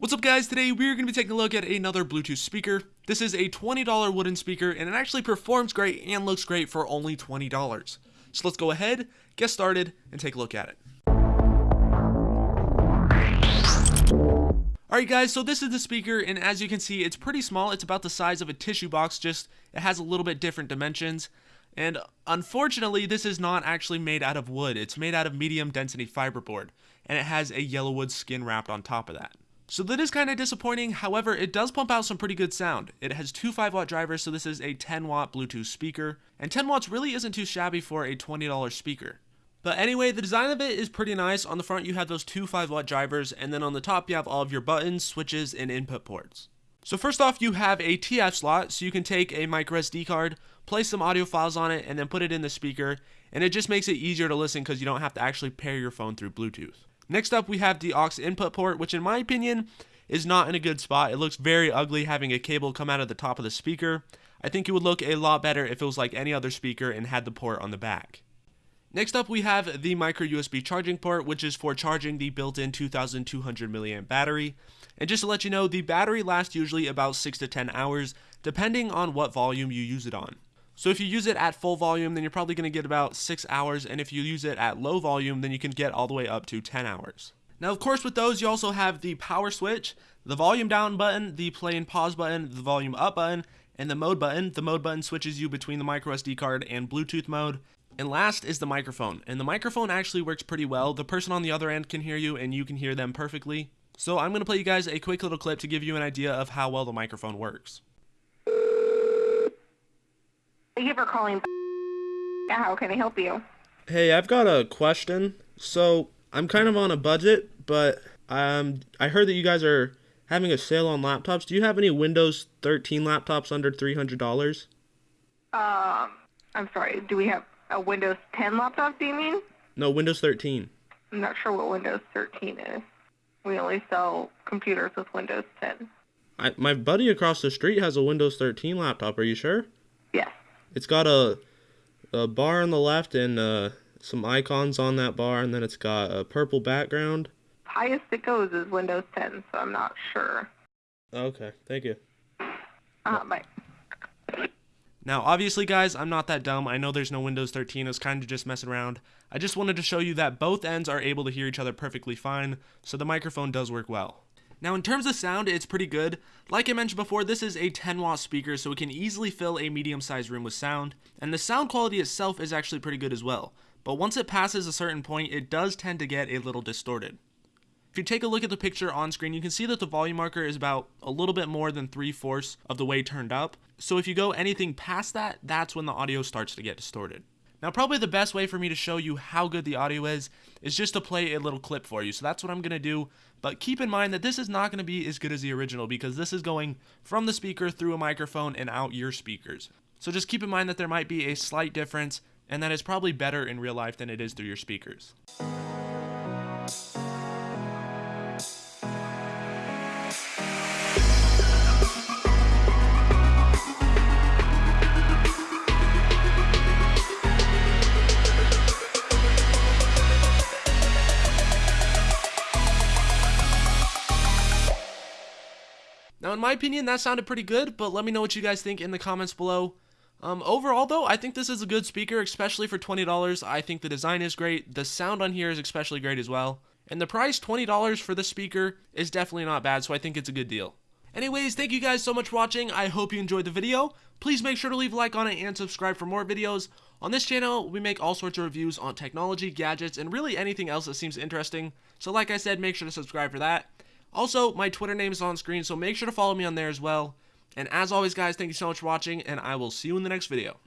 What's up guys, today we're going to be taking a look at another Bluetooth speaker. This is a $20 wooden speaker and it actually performs great and looks great for only $20. So let's go ahead, get started, and take a look at it. Alright guys, so this is the speaker and as you can see it's pretty small, it's about the size of a tissue box, just it has a little bit different dimensions. And unfortunately this is not actually made out of wood, it's made out of medium density fiberboard and it has a yellow wood skin wrapped on top of that. So that is kind of disappointing, however, it does pump out some pretty good sound. It has two 5 watt drivers, so this is a 10 watt Bluetooth speaker, and 10 watts really isn't too shabby for a $20 speaker. But anyway, the design of it is pretty nice. On the front you have those two 5 watt drivers, and then on the top you have all of your buttons, switches, and input ports. So first off, you have a TF slot, so you can take a micro SD card, place some audio files on it, and then put it in the speaker, and it just makes it easier to listen because you don't have to actually pair your phone through Bluetooth. Next up, we have the aux input port, which in my opinion is not in a good spot. It looks very ugly having a cable come out of the top of the speaker. I think it would look a lot better if it was like any other speaker and had the port on the back. Next up, we have the micro USB charging port, which is for charging the built-in 2200 mAh battery. And just to let you know, the battery lasts usually about 6 to 10 hours, depending on what volume you use it on. So if you use it at full volume, then you're probably going to get about 6 hours, and if you use it at low volume, then you can get all the way up to 10 hours. Now, of course, with those, you also have the power switch, the volume down button, the play and pause button, the volume up button, and the mode button. The mode button switches you between the micro SD card and Bluetooth mode. And last is the microphone. And the microphone actually works pretty well. The person on the other end can hear you, and you can hear them perfectly. So I'm going to play you guys a quick little clip to give you an idea of how well the microphone works. Thank you for calling. How can I help you? Hey, I've got a question. So I'm kind of on a budget, but um, I heard that you guys are having a sale on laptops. Do you have any Windows 13 laptops under $300? Um, I'm sorry. Do we have a Windows 10 laptop? Do you mean? No, Windows 13. I'm not sure what Windows 13 is. We only sell computers with Windows 10. I, my buddy across the street has a Windows 13 laptop. Are you sure? Yes. It's got a a bar on the left and uh, some icons on that bar, and then it's got a purple background. Highest it goes is Windows 10, so I'm not sure. Okay, thank you. Uh, bye. Now, obviously, guys, I'm not that dumb. I know there's no Windows 13. I was kind of just messing around. I just wanted to show you that both ends are able to hear each other perfectly fine, so the microphone does work well. Now in terms of sound, it's pretty good. Like I mentioned before, this is a 10 watt speaker, so it can easily fill a medium sized room with sound, and the sound quality itself is actually pretty good as well. But once it passes a certain point, it does tend to get a little distorted. If you take a look at the picture on screen, you can see that the volume marker is about a little bit more than 3 fourths of the way turned up. So if you go anything past that, that's when the audio starts to get distorted. Now probably the best way for me to show you how good the audio is is just to play a little clip for you. So that's what I'm going to do. But keep in mind that this is not going to be as good as the original because this is going from the speaker through a microphone and out your speakers. So just keep in mind that there might be a slight difference and that it's probably better in real life than it is through your speakers. Now, in my opinion, that sounded pretty good, but let me know what you guys think in the comments below. Um, overall, though, I think this is a good speaker, especially for $20. I think the design is great. The sound on here is especially great as well. And the price, $20 for the speaker, is definitely not bad, so I think it's a good deal. Anyways, thank you guys so much for watching. I hope you enjoyed the video. Please make sure to leave a like on it and subscribe for more videos. On this channel, we make all sorts of reviews on technology, gadgets, and really anything else that seems interesting. So like I said, make sure to subscribe for that. Also, my Twitter name is on screen, so make sure to follow me on there as well. And as always, guys, thank you so much for watching, and I will see you in the next video.